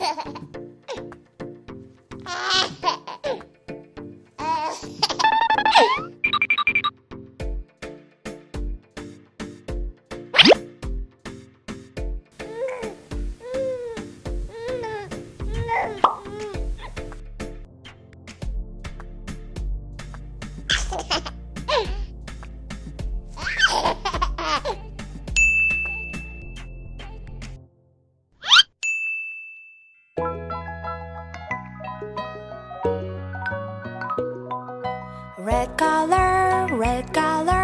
Ha ha ha! Red color, red color,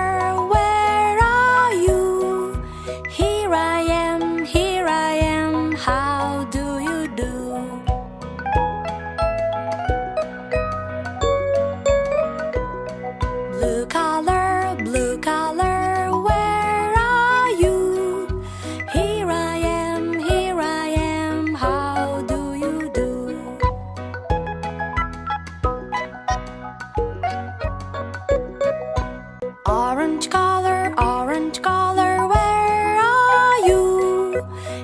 Orange color, orange color, where are you?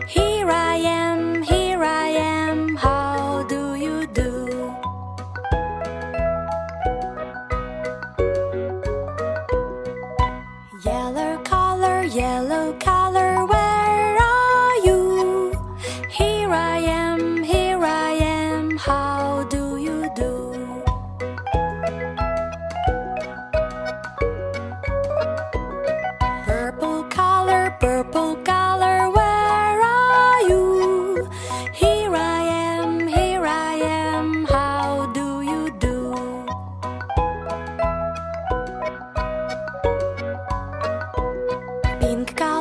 Here I am, here I am, how do you do? Yellow color, yellow color. 便街。